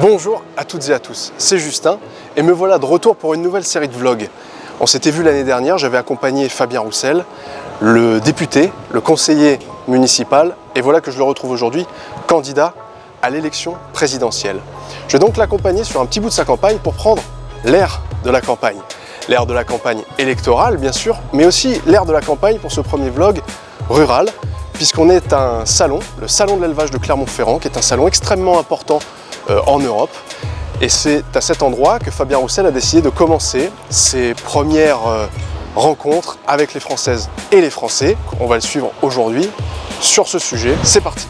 Bonjour à toutes et à tous, c'est Justin et me voilà de retour pour une nouvelle série de vlogs. On s'était vu l'année dernière, j'avais accompagné Fabien Roussel, le député, le conseiller municipal et voilà que je le retrouve aujourd'hui, candidat à l'élection présidentielle. Je vais donc l'accompagner sur un petit bout de sa campagne pour prendre l'air de la campagne. L'air de la campagne électorale bien sûr, mais aussi l'air de la campagne pour ce premier vlog rural puisqu'on est un salon, le salon de l'élevage de Clermont-Ferrand, qui est un salon extrêmement important en Europe. Et c'est à cet endroit que Fabien Roussel a décidé de commencer ses premières euh, rencontres avec les Françaises et les Français. On va le suivre aujourd'hui sur ce sujet. C'est parti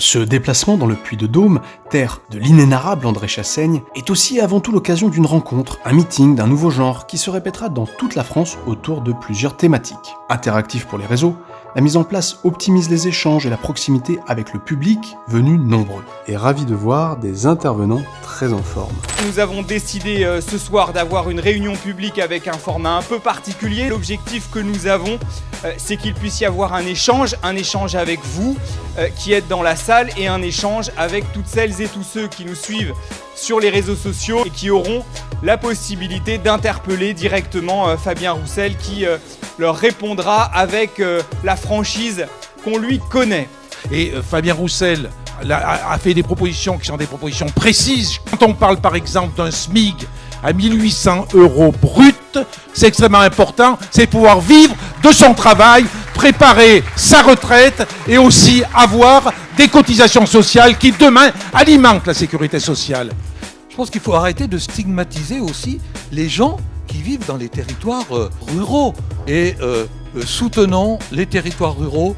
Ce déplacement dans le Puy-de-Dôme, terre de l'inénarrable André Chassaigne, est aussi avant tout l'occasion d'une rencontre, un meeting d'un nouveau genre qui se répétera dans toute la France autour de plusieurs thématiques. Interactif pour les réseaux, la mise en place optimise les échanges et la proximité avec le public venu nombreux. Et ravi de voir des intervenants très en forme. Nous avons décidé euh, ce soir d'avoir une réunion publique avec un format un peu particulier. L'objectif que nous avons, euh, c'est qu'il puisse y avoir un échange, un échange avec vous euh, qui êtes dans la salle et un échange avec toutes celles et tous ceux qui nous suivent sur les réseaux sociaux et qui auront la possibilité d'interpeller directement Fabien Roussel qui leur répondra avec la franchise qu'on lui connaît. Et Fabien Roussel a, fait des propositions qui sont des propositions précises. Quand on parle par exemple d'un SMIG à 1800 euros brut, c'est extrêmement important, c'est pouvoir vivre de son travail, préparer sa retraite et aussi avoir des cotisations sociales qui demain alimentent la sécurité sociale. Je pense qu'il faut arrêter de stigmatiser aussi les gens qui vivent dans les territoires euh, ruraux et euh, soutenons les territoires ruraux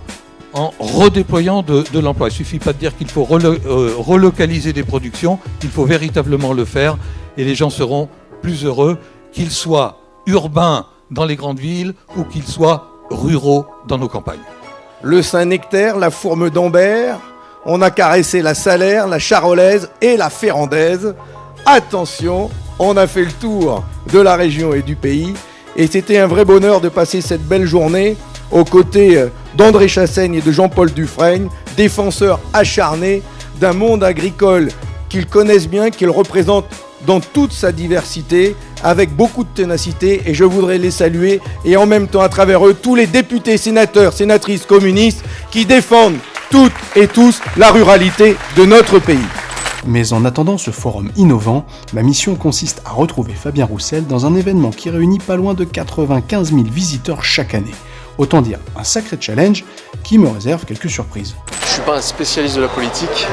en redéployant de, l'emploi. Il ne suffit pas de dire qu'il faut euh, relocaliser des productions, il faut véritablement le faire et les gens seront plus heureux, qu'ils soient urbains dans les grandes villes ou qu'ils soient ruraux dans nos campagnes. Le Saint-Nectaire, la Fourme d'Ambert, on a caressé la Salaire, la Charolaise et la Ferrandaise. Attention, on a fait le tour de la région et du pays et c'était un vrai bonheur de passer cette belle journée aux côtés euh, d'André Chassaigne et de Jean-Paul Dufresne, défenseurs acharnés d'un monde agricole qu'ils connaissent bien, qu'ils représentent dans toute sa diversité, avec beaucoup de ténacité, et je voudrais les saluer, et en même temps à travers eux, tous les députés, sénateurs, sénatrices communistes qui défendent toutes et tous la ruralité de notre pays. Mais en attendant ce forum innovant, ma mission consiste à retrouver Fabien Roussel dans un événement qui réunit pas loin de 95 000 visiteurs chaque année. Autant dire un sacré challenge qui me réserve quelques surprises. Je suis pas un spécialiste de la politique,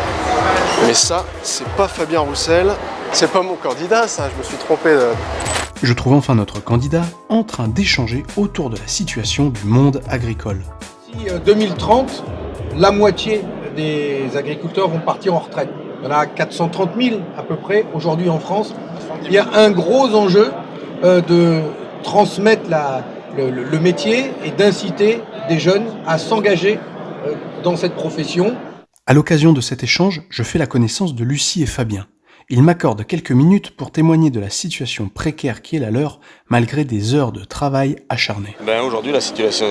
mais ça, c'est pas Fabien Roussel, c'est pas mon candidat, ça, je me suis trompé de... Je trouve enfin notre candidat en train d'échanger autour de la situation du monde agricole. Si 2030, euh, la moitié des agriculteurs vont partir en retraite. Il y en a 430 000 à peu près aujourd'hui en France. Il y a un gros enjeu euh, de transmettre le, métier et d'inciter des jeunes à s'engager euh, dans cette profession. À l'occasion de cet échange, je fais la connaissance de Lucie et Fabien. Ils m'accordent quelques minutes pour témoigner de la situation précaire qui est la leur, malgré des heures de travail acharnées. Ben Aujourd'hui, la situation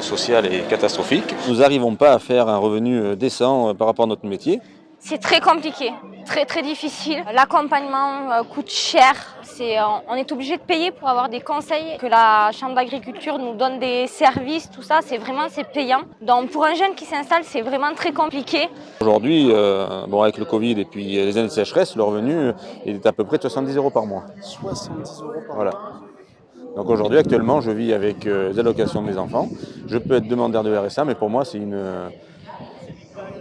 sociale est catastrophique. Nous n'arrivons pas à faire un revenu décent par rapport à notre métier. C'est très compliqué, très très difficile. L'accompagnement euh, coûte cher. C'est, euh, on est obligé de payer pour avoir des conseils, que la Chambre d'agriculture nous donne des services, tout ça, c'est vraiment c'est payant. Donc pour un jeune qui s'installe, c'est vraiment très compliqué. Aujourd'hui, euh, bon, avec le Covid et puis les années de sécheresse, le revenu est à peu près de 70 euros par mois. 70 euros par voilà. Donc aujourd'hui, actuellement, je vis avec les allocations de mes enfants. Je peux être demandeur de RSA, mais pour moi, c'est une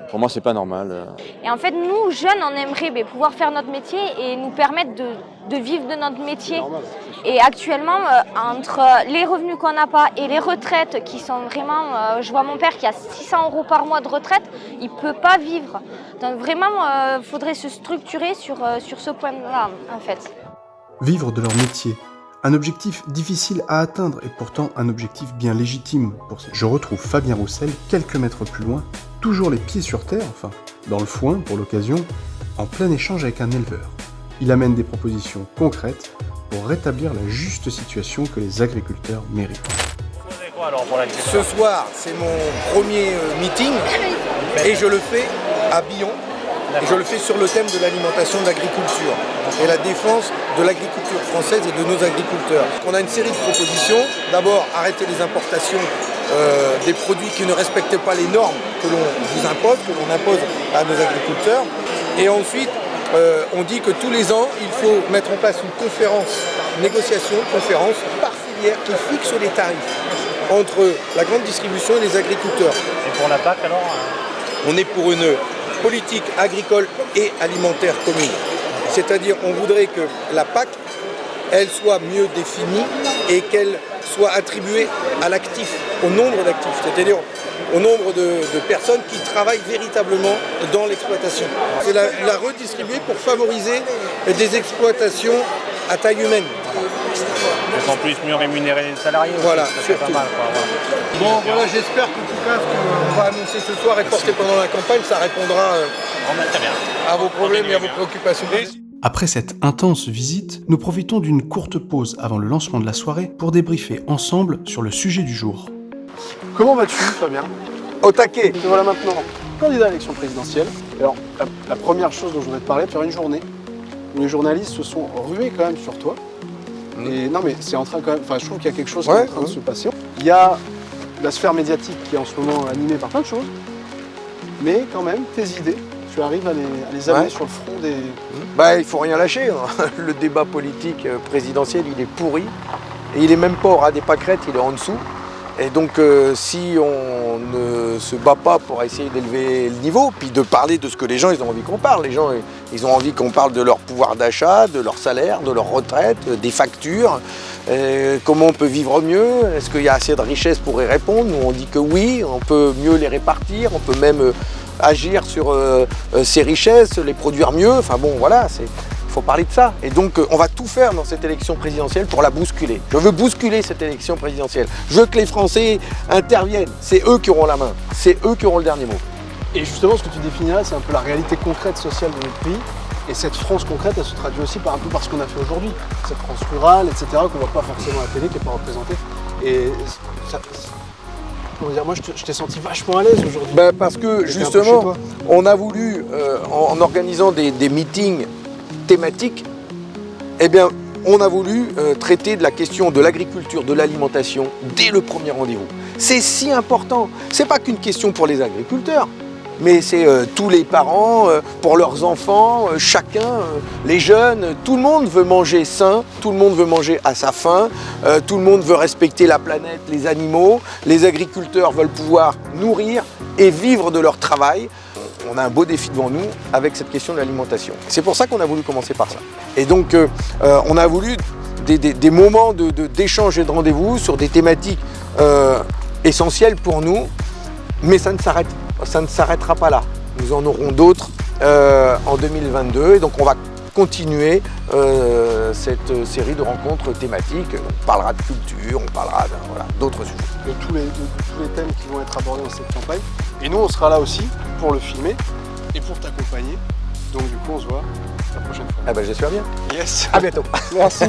pour moi, c'est pas normal. Et en fait, nous, jeunes, on aimerait pouvoir faire notre métier et nous permettre de, vivre de notre métier. Et actuellement, euh, entre les revenus qu'on n'a pas et les retraites qui sont vraiment... Euh, je vois mon père qui a 600 euros par mois de retraite, il ne peut pas vivre. Donc vraiment, il euh, faudrait se structurer sur, sur ce point-là, en fait. Vivre de leur métier, un objectif difficile à atteindre et pourtant un objectif bien légitime. Pour Je retrouve Fabien Roussel quelques mètres plus loin, toujours les pieds sur terre, enfin, dans le foin pour l'occasion, en plein échange avec un éleveur. Il amène des propositions concrètes pour rétablir la juste situation que les agriculteurs méritent. Ce soir, c'est mon premier euh, meeting et je le fais à Billon. Je le fais sur le thème de l'alimentation de l'agriculture et la défense de l'agriculture française et de nos agriculteurs. On a une série de propositions. D'abord, arrêter les importations euh, des produits qui ne respectent pas les normes que l'on vous impose, que l'on impose à nos agriculteurs. Et ensuite, euh, on dit que tous les ans, il faut mettre en place une conférence, négociation, conférence par filière qui fixe les tarifs entre la grande distribution et les agriculteurs. Et pour la PAC alors hein On est pour une politique agricole et alimentaire commune. C'est-à-dire on voudrait que la PAC, elle soit mieux définie et qu'elle soit attribuée à l'actif, au nombre d'actifs, c'est-à-dire au nombre de, de personnes qui travaillent véritablement dans l'exploitation. C'est la, la redistribuer pour favoriser des exploitations à taille humaine. Pour qu'on puisse mieux rémunérer les salariés. Voilà, ça serait pas mal, quoi, voilà. Bon, voilà, j'espère qu'en tout cas, ce qu'on va annoncer ce soir et porter pendant la campagne, ça répondra euh, bah, à vos problèmes et à vos préoccupations. Après cette intense visite, nous profitons d'une courte pause avant le lancement de la soirée pour débriefer ensemble sur le sujet du jour. Comment vas-tu, Fabien? Au taquet Te voilà maintenant candidat à l'élection présidentielle. Alors, la, la première chose dont je voudrais te parler, de faire une journée. où Les journalistes se sont rués quand même sur toi. Et non, mais c'est en train quand même. Enfin, je trouve qu'il y a quelque chose qui est en train de se passer. Il y a la sphère médiatique qui est en ce moment animée par plein de choses. Mais quand même, tes idées, tu arrives à les, à les amener Ouais. sur le front des. Bah, il faut rien lâcher. hein. Le débat politique euh, présidentiel, il est pourri. Et il est même pas au ras des pâquerettes, il est en dessous. Et donc, euh, si on ne se bat pas pour essayer d'élever le niveau, puis de parler de ce que les gens ils ont envie qu'on parle, les gens ils ont envie qu'on parle de leur pouvoir d'achat, de leur salaire, de leur retraite, euh, des factures, euh, comment on peut vivre mieux, est-ce qu'il y a assez de richesses pour y répondre? Nous on dit que oui, on peut mieux les répartir, on peut même agir sur euh, euh, ces richesses, les produire mieux, enfin bon voilà, il faut parler de ça. Et donc, euh, on va tout faire dans cette élection présidentielle pour la bousculer. Je veux bousculer cette élection présidentielle. Je veux que les Français interviennent. C'est eux qui auront la main. C'est eux qui auront le dernier mot. Et justement, ce que tu définis là, c'est un peu la réalité concrète sociale de notre pays. Et cette France concrète, elle se traduit aussi par un peu par ce qu'on a fait aujourd'hui. Cette France rurale, etc., qu'on voit pas forcément à la télé, qui n'est pas représentée. Et ça, dire, moi, je t'ai senti vachement à l'aise aujourd'hui. Ben, parce que justement, on a voulu, euh, en, en organisant des, des meetings thématiques, eh bien, on a voulu euh, traiter de la question de l'agriculture, de l'alimentation dès le premier rendez-vous. C'est si important. C'est pas qu'une question pour les agriculteurs, mais c'est euh, tous les parents, euh, pour leurs enfants, euh, chacun, les jeunes, tout le monde veut manger sain, tout le monde veut manger à sa faim, tout le monde veut respecter la planète, les animaux, les agriculteurs veulent pouvoir nourrir et vivre de leur travail. On a un beau défi devant nous avec cette question de l'alimentation. C'est pour ça qu'on a voulu commencer par ça. Et donc, on a voulu des, moments de- de- d'échange et de rendez-vous sur des thématiques essentielles pour nous, mais ça ne s'arrête ça ne s'arrêtera pas là. Nous en aurons d'autres euh, en 2022 et donc on va continuer euh, cette série de rencontres thématiques. On parlera de culture, on parlera voilà, d'autres sujets. de tous, les, de tous les thèmes qui vont être abordés dans cette campagne. Et nous, on sera là aussi pour le filmer et pour t'accompagner. Donc du coup, on se voit la prochaine fois. Ah ben j'espère bien. Yes À bientôt. Merci